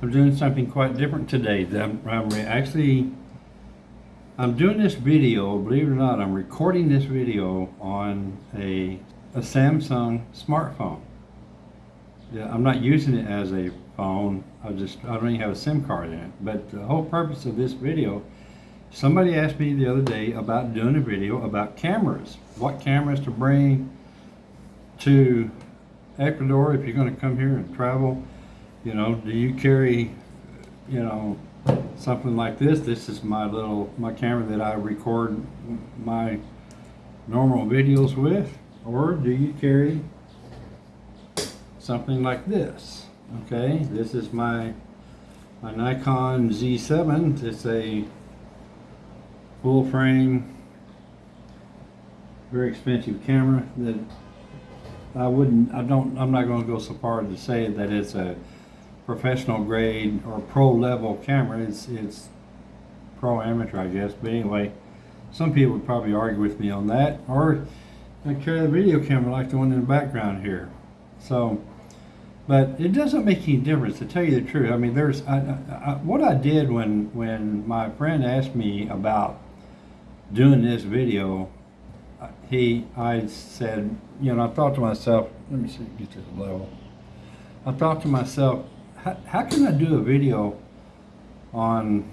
I'm doing something quite different today. I'm, I'm actually, I'm doing this video, believe it or not, I'm recording this video on a, a Samsung smartphone. Yeah, I'm not using it as a phone. I just, I don't even have a SIM card in it. But the whole purpose of this video, somebody asked me the other day about doing a video about cameras. What cameras to bring to Ecuador if you're going to come here and travel. You know, do you carry, you know, something like this? This is my little, my camera that I record my normal videos with. Or do you carry something like this? Okay, this is my, my Nikon Z7. It's a full frame, very expensive camera that I wouldn't, I don't, I'm not gonna go so far to say that it's a professional grade or pro level camera. It's, it's pro amateur, I guess. But anyway, some people would probably argue with me on that. Or I carry the video camera like the one in the background here. So, but it doesn't make any difference to tell you the truth. I mean, there's I, I, what I did when when my friend asked me about doing this video. He, I said, you know, I thought to myself, let me see, get to the level. I thought to myself, how, how can I do a video on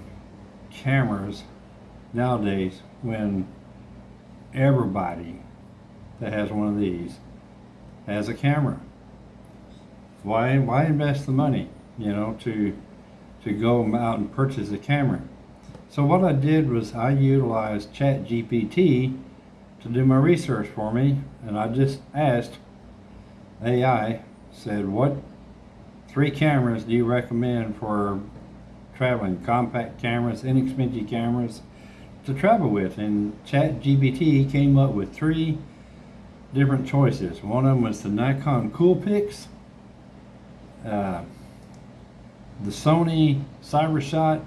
cameras nowadays when everybody that has one of these has a camera? Why, why invest the money, you know, to, to go out and purchase a camera? So what I did was I utilized ChatGPT to do my research for me, and I just asked AI, said, what three cameras do you recommend for traveling? Compact cameras, inexpensive cameras to travel with. And ChatGPT came up with three different choices. One of them was the Nikon Coolpix, uh, the Sony CyberShot,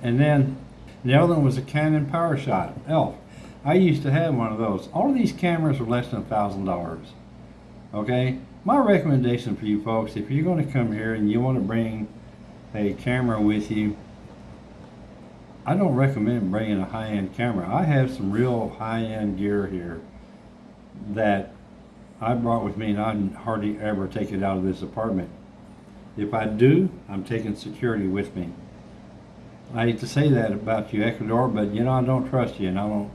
and then the other one was a Canon PowerShot ELPH. I used to have one of those. All of these cameras were less than a thousand dollars. Okay, my recommendation for you folks, if you're going to come here and you want to bring a camera with you, I don't recommend bringing a high-end camera. I have some real high-end gear here that I brought with me and I hardly ever take it out of this apartment. If I do, I'm taking security with me. I hate to say that about you, Ecuador, but you know, I don't trust you and I don't,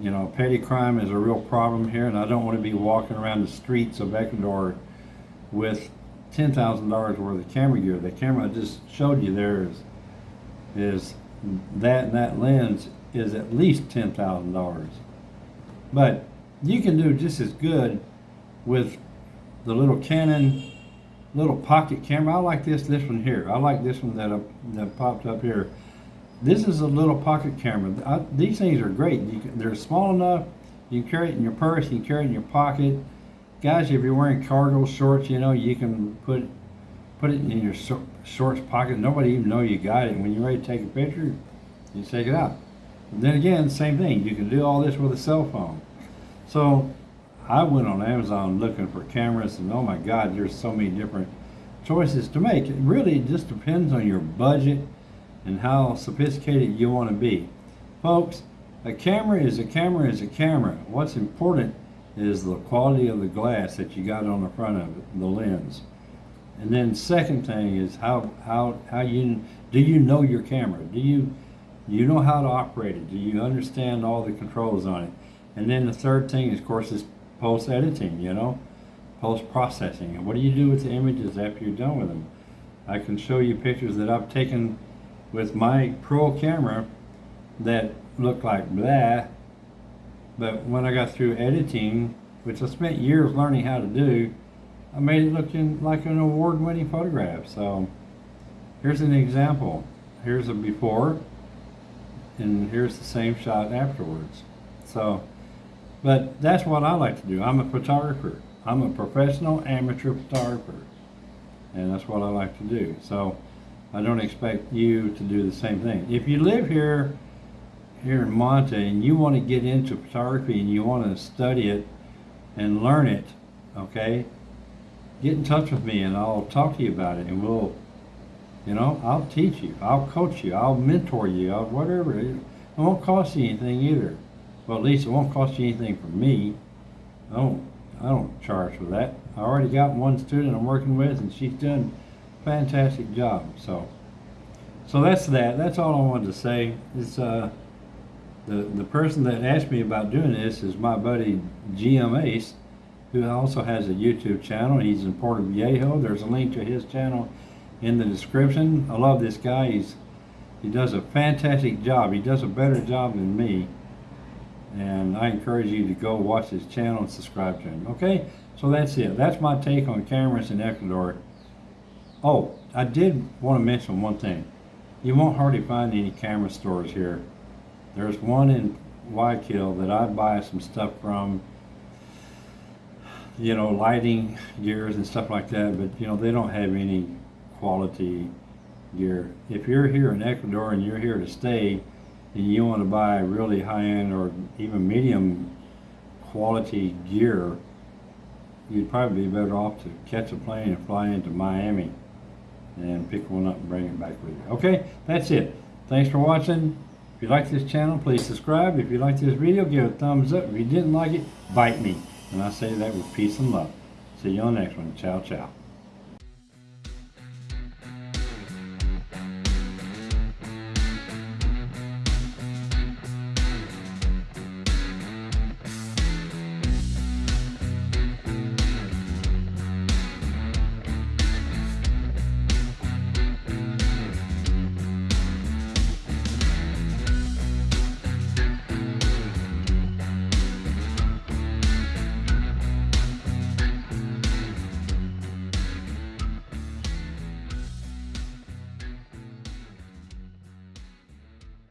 you know, petty crime is a real problem here and I don't want to be walking around the streets of Ecuador with $10,000 worth of camera gear. The camera I just showed you there is, is that and that lens is at least $10,000. But you can do just as good with the little Canon little pocket camera. I like this this one here. I like this one that, uh, that popped up here. This is a little pocket camera. I, these things are great. Can, they're small enough. You can carry it in your purse. You can carry it in your pocket. Guys, if you're wearing cargo shorts, you know, you can put put it in your shorts pocket. Nobody even know you got it. When you're ready to take a picture, you take it out. And then again, same thing. You can do all this with a cell phone. So I went on Amazon looking for cameras and oh my God, there's so many different choices to make. It really just depends on your budget and how sophisticated you want to be. Folks, a camera is a camera is a camera. What's important is the quality of the glass that you got on the front of it, the lens. And then second thing is how, how, how you, do you know your camera? Do you, you know how to operate it? Do you understand all the controls on it? And then the third thing, of course, is post editing, you know, post processing. And what do you do with the images after you're done with them? I can show you pictures that I've taken with my pro camera that looked like blah, but when I got through editing, which I spent years learning how to do, I made it look in, like an award-winning photograph. So here's an example. Here's a before, and here's the same shot afterwards. So but that's what I like to do. I'm a photographer. I'm a professional amateur photographer. And that's what I like to do. So I don't expect you to do the same thing. If you live here, here in Manta and you want to get into photography and you want to study it and learn it, okay, get in touch with me and I'll talk to you about it and we'll You know, I'll teach you, I'll coach you, I'll mentor you, I'll whatever. It it won't cost you anything either. Well, at least it won't cost you anything for me. I don't, I don't charge for that. I already got one student I'm working with, and she's done fantastic job. So, so that's that. That's all I wanted to say. It's uh, the the person that asked me about doing this is my buddy GM Ace, who also has a YouTube channel. He's in Portoviejo. There's a link to his channel in the description. I love this guy. He's he does a fantastic job. He does a better job than me. And I encourage you to go watch his channel and subscribe to him. Okay? So that's it. That's my take on cameras in Ecuador. Oh, I did want to mention one thing. You won't hardly find any camera stores here. There's one in Guayaquil that I buy some stuff from, you know, lighting gears and stuff like that, but you know, they don't have any quality gear. If you're here in Ecuador and you're here to stay and you want to buy really high-end or even medium quality gear, you'd probably be better off to catch a plane and fly into Miami and pick one up and bring it back with you. Okay, that's it. Thanks for watching. If you like this channel, please subscribe. If you like this video, give it a thumbs up. If you didn't like it, bite me. And I say that with peace and love. See you on the next one. Ciao, ciao.